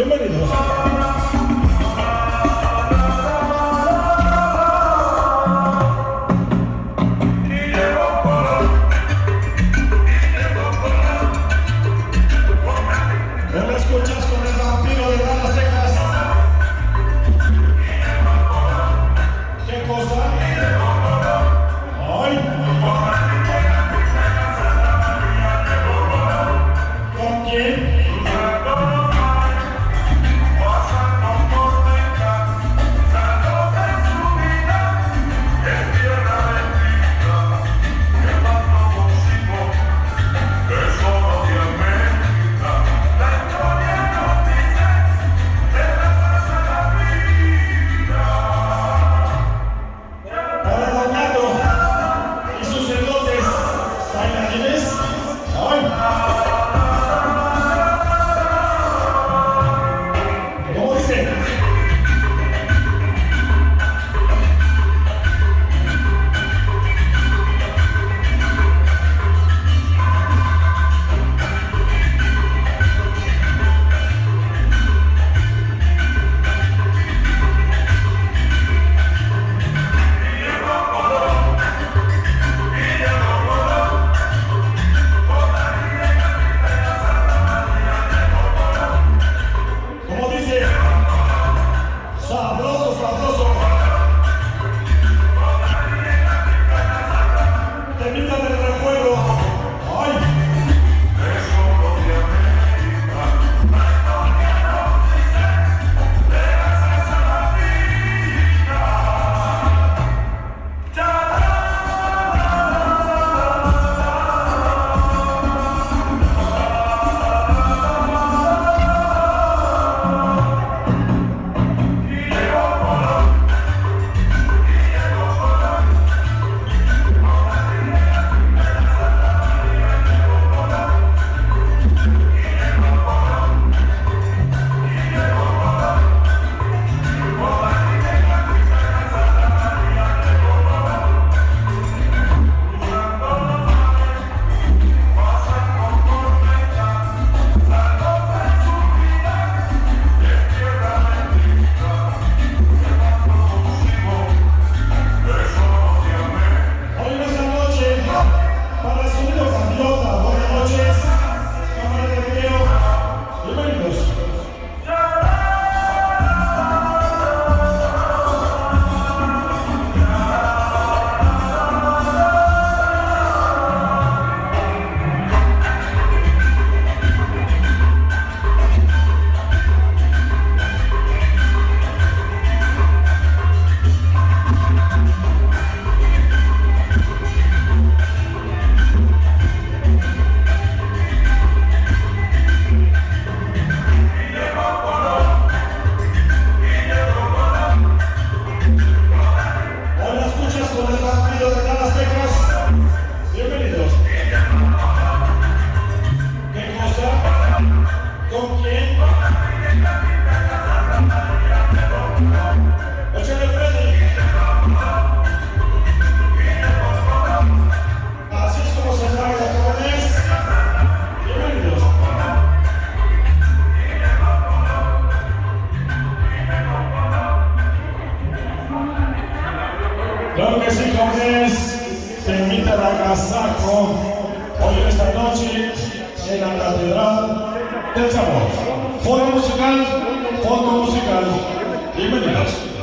今にどうした Villa Ragazaco, hoy esta noche en la Catedral del Sabor. Fondo musical, fondo musical. Bienvenidos.